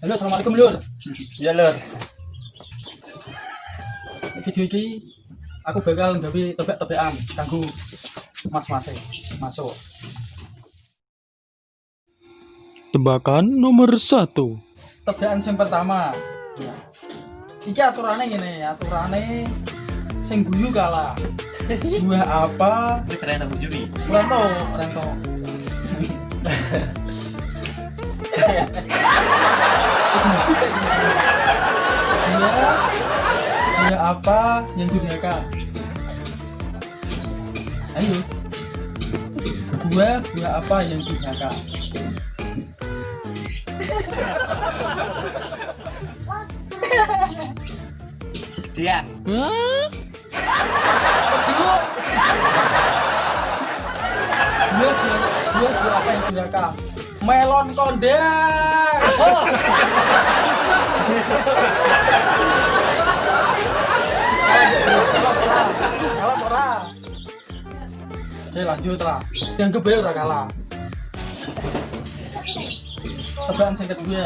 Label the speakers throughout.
Speaker 1: Halo, assalamualaikum lur.
Speaker 2: Ya lur.
Speaker 1: Video ini aku bakal gawe tebak-tebakan kanggo mas-mas masuk.
Speaker 3: Tebakan nomor satu.
Speaker 1: Tebakan yang pertama. Iki aturannya gini, aturannya sing guyu kalah. Buah apa?
Speaker 2: Wis ra tak bujuri.
Speaker 1: Rento, rento. Terus apa yang duniakan? Ayo. Buah, buah apa yang. Buah, buah, buah, buah apa yang duniakan? Melon kondang. Kalah ora? Oke lanjut lah. Yang kedua udah kalah. Tebakan yang kedua.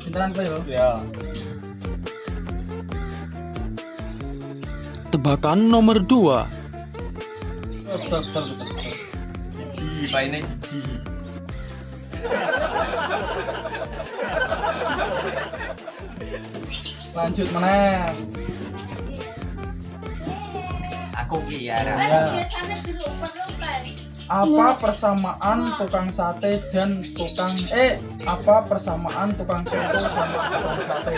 Speaker 1: Pinteran kowe yo.
Speaker 2: Ya.
Speaker 3: Tebakan nomor dua.
Speaker 1: Betul betul betul. betul.
Speaker 2: Siji.
Speaker 1: Lanjut mana?
Speaker 2: Aku ya.
Speaker 1: Ya.
Speaker 4: dilupa-lupa
Speaker 1: Apa persamaan tukang sate dan tukang eh apa persamaan tukang soto sama tukang sate?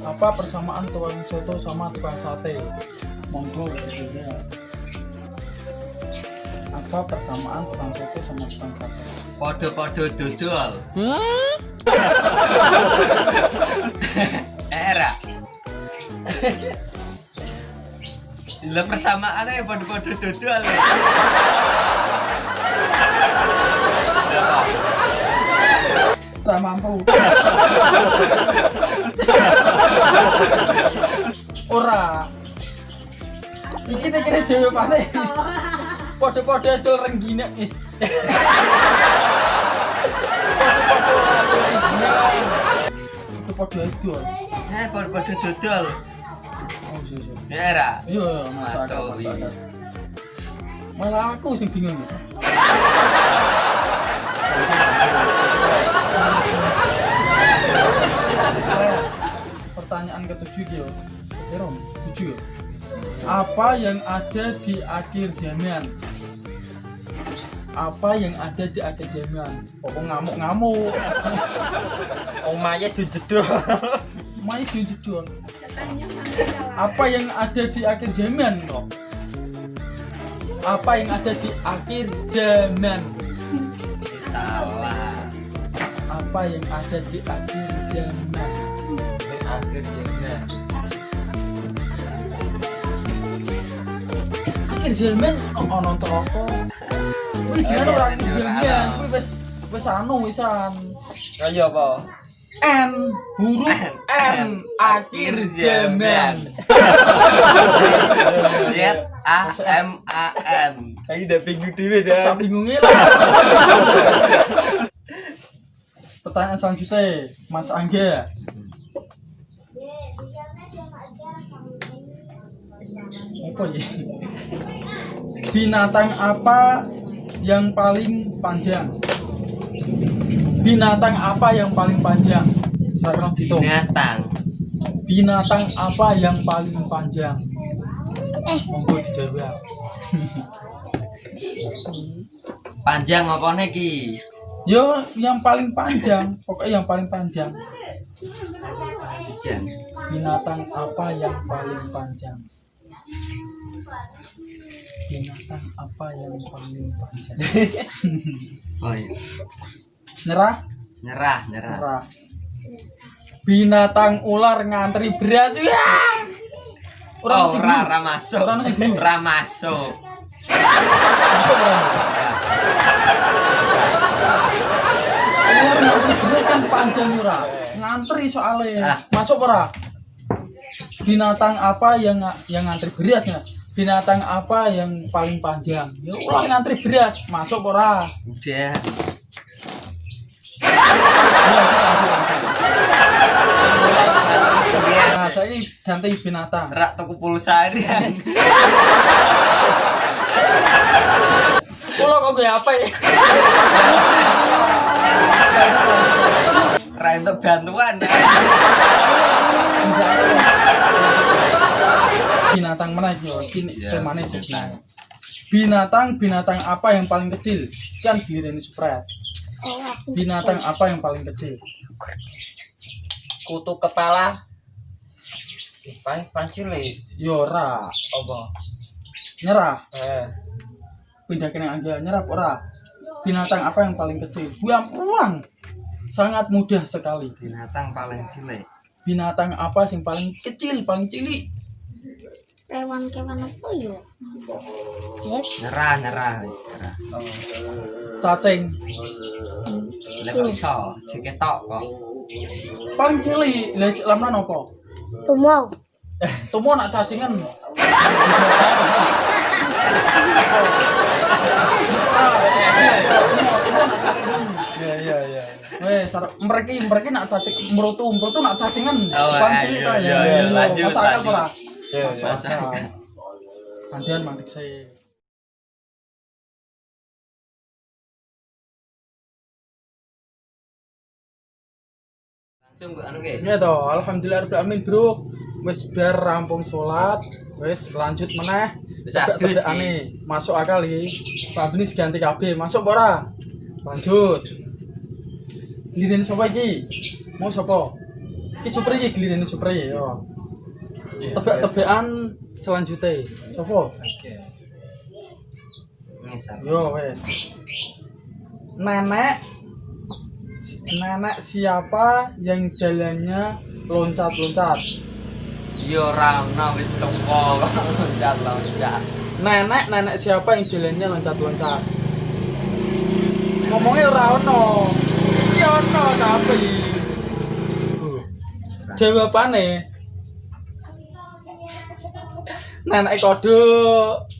Speaker 1: Apa persamaan tukang soto sama tukang sate? Monggo. Apa persamaan tukang soto sama tukang sate?
Speaker 2: Podo-podo dodol.
Speaker 3: Hah?
Speaker 2: Lah persamaannya podo-podo dodol. Berapa?
Speaker 1: Tak mampu. Ora. Iki tak kira jawabane. Dul renggine. Eh. Pode-pode dul renggine. Itu pode dul.
Speaker 2: Eh, podo-podo dodol.
Speaker 1: Iya iya.
Speaker 2: Era.
Speaker 1: Iya, masuk. Malah aku sing bingung. ya. Pertanyaan ketujuh yo. Ya, Rom, tujuh yo. Apa yang ada di akhir zaman? Apa yang ada di akhir zaman? Pokok ngamuk-ngamuk.
Speaker 2: Omaye dijedol.
Speaker 1: Mai dijedol. Apa yang ada di akhir zaman kok? Apa yang ada di akhir zaman?
Speaker 2: Salah.
Speaker 1: Apa yang ada di akhir zaman?
Speaker 2: Akhirnya.
Speaker 1: Akhir zaman oh, ono toko. Kuwi jenenge ora akhir zaman, kuwi wis wis anu wisan.
Speaker 2: Kaya apa?
Speaker 1: N huruf N akhir zaman.
Speaker 2: Z A M A N. Ayo udah bingung dhewe
Speaker 1: Sak bingunge lah. Pertanyaan selanjutnya, Mas Angga. Apa ya? Binatang apa yang paling panjang? Binatang apa yang paling panjang? Saya dihitung.
Speaker 2: Binatang.
Speaker 1: Binatang apa yang paling panjang? Eh, monggo dijawab.
Speaker 2: Panjang apa ki?
Speaker 1: Yo, yang paling panjang, pokoknya yang paling panjang.
Speaker 2: Panjang.
Speaker 1: Binatang apa yang paling panjang? Binatang apa yang paling panjang?
Speaker 2: Oh iya.
Speaker 1: Nyerah?
Speaker 2: Nyerah, nyerah.
Speaker 1: Nyerah. Binatang ular ngantri beras. Ya. Orang
Speaker 2: oh,
Speaker 1: sing
Speaker 2: ra, ra masuk.
Speaker 1: Orang sing guru.
Speaker 2: Ra masuk.
Speaker 1: masuk ngantri beras kan panjang ora. Ngantri soalnya.
Speaker 2: Ah.
Speaker 1: Masuk ora? Binatang apa yang yang ngantri berasnya? Binatang apa yang paling panjang? Ya ular ngantri beras. Masuk ora?
Speaker 2: Udah.
Speaker 1: Bahasa ini ganteng binatang.
Speaker 2: Rak tuku pulsa ini.
Speaker 1: Pulau kok gue apa ya?
Speaker 2: Rak untuk bantuan.
Speaker 1: Binatang mana gitu? Kini
Speaker 2: ke
Speaker 1: mana iya, sih? Binatang binatang apa yang paling kecil? Kan biru
Speaker 4: ini spread
Speaker 1: binatang apa yang paling kecil
Speaker 2: Kutu kepala. Paling paling cilik.
Speaker 1: Yora
Speaker 2: Apa?
Speaker 1: nyerah
Speaker 2: Eh.
Speaker 1: pindah ke yang angga nyerah ora binatang apa yang paling kecil buang uang sangat mudah sekali
Speaker 2: Binatang paling cilik.
Speaker 1: binatang apa yang paling kecil paling cilik
Speaker 4: kewan-kewan apa yo? Yes.
Speaker 2: Nyerah, nyerah, nyerah.
Speaker 1: cacing
Speaker 2: Lek iso, ceketok kok.
Speaker 1: paling cilik lah lamna nopo
Speaker 4: Tumau.
Speaker 1: Tumo nak cacingan.
Speaker 2: Iya, iya, iya.
Speaker 1: Wes, mereka mereka nak cacing merutu merutu nak cacingan.
Speaker 2: Oh, iya,
Speaker 1: cilik
Speaker 2: iya, iya, lanjut,
Speaker 1: Masuk akal ora?
Speaker 2: Iya,
Speaker 1: Masuk akal. Gantian saya. Ya toh, alhamdulillah rabbil alamin, Bro. Wes bar rampung salat, wes lanjut meneh.
Speaker 2: Wis
Speaker 1: tebakane. Masuk akal iki. Pak Benis ganti KB, masuk ora? Lanjut. Giliran sapa iki? Mau sapa? Iki super iki giliran super iki yo. Tebak-tebakan selanjutnya. Sapa? Yo wes. Nenek Nenek siapa yang jalannya loncat-loncat?
Speaker 2: Yo ora ono wis teko loncat loncat.
Speaker 1: Nenek nenek siapa yang jalannya loncat-loncat? Ngomongnya ora ono. Ya ono tapi. Jawabane Nenek kodok.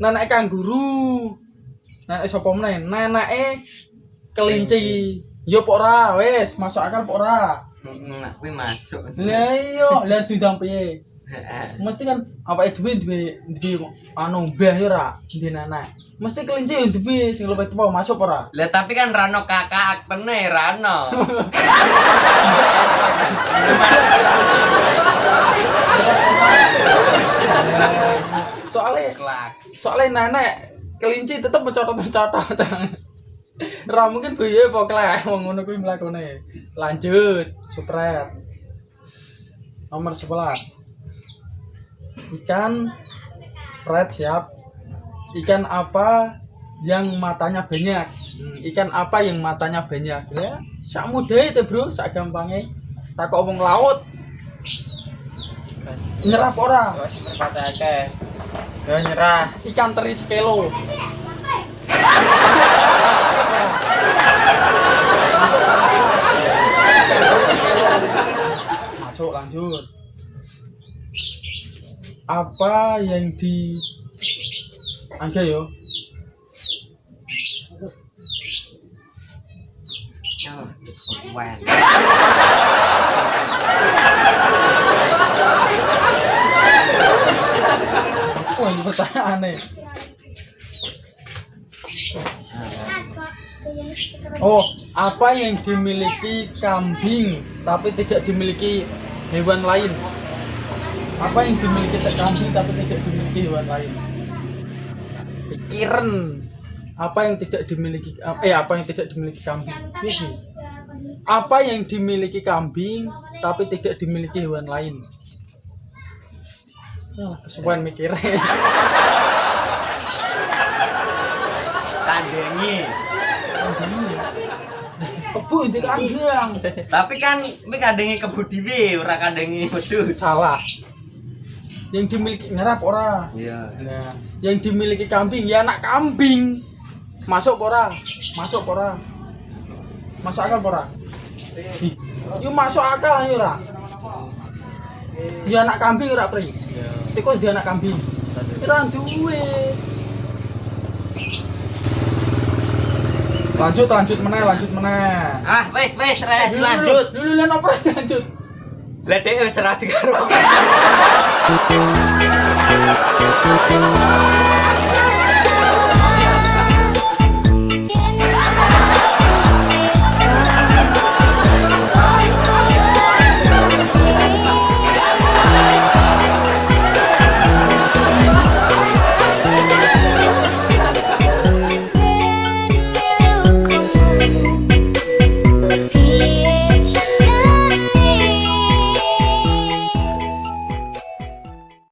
Speaker 1: Nenek kanguru. Nenek sapa meneh? Neneke kelinci. Yo pok ora wis, masuk akal pok ora.
Speaker 2: Nak kuwi masuk.
Speaker 1: Lah iya, lah dudang piye? Mesti kan apa duwe duwe duwe anu mbah ya ora, duwe. Mesti kelinci yo duwe sing luwih tuwa masuk ora?
Speaker 2: Lah tapi kan rano kakak aktene rano.
Speaker 1: Soalnya
Speaker 2: Kelas.
Speaker 1: soalnya nenek kelinci tetep mencotot-mencotot. Ra mungkin biye apa klek wong ngono kuwi mlakune. Lanjut, supret. Nomor 11. Ikan supret siap. Ikan apa yang matanya banyak? Ikan apa yang matanya banyak? Ya, sak mudah itu, Bro, sak gampangnya. Takok wong laut. Nyerah ora?
Speaker 2: Nyerah.
Speaker 1: ikan teri sekilo masuk lanjut apa yang di Angga yo. Wah, ini pertanyaan nih. Oh, apa yang dimiliki kambing tapi tidak dimiliki hewan lain? Apa yang dimiliki kambing tapi tidak dimiliki hewan lain? Pikiran. Apa yang tidak dimiliki eh apa yang tidak dimiliki kambing? Apa yang dimiliki kambing tapi tidak dimiliki hewan lain? Ah, kesuwen mikirnya. Kebu itu kandang.
Speaker 2: Tapi kan mi kandengi kebu dhewe ora kandengi wedhus.
Speaker 1: Salah. Yang dimiliki ngerap ora.
Speaker 2: Iya.
Speaker 1: Nah, yang dimiliki kambing ya anak kambing. Masuk ora? Masuk ora? Masuk akal ora? Yuk masuk akal ayo ora? Ya anak kambing ora pri. Tikus dia anak kambing. Ora duwe. lanjut lanjut meneh lanjut meneh.
Speaker 2: Ah wes wes eh, lanjut.
Speaker 1: dulu lan opo lanjut?
Speaker 2: Lah dek wis ra dikaro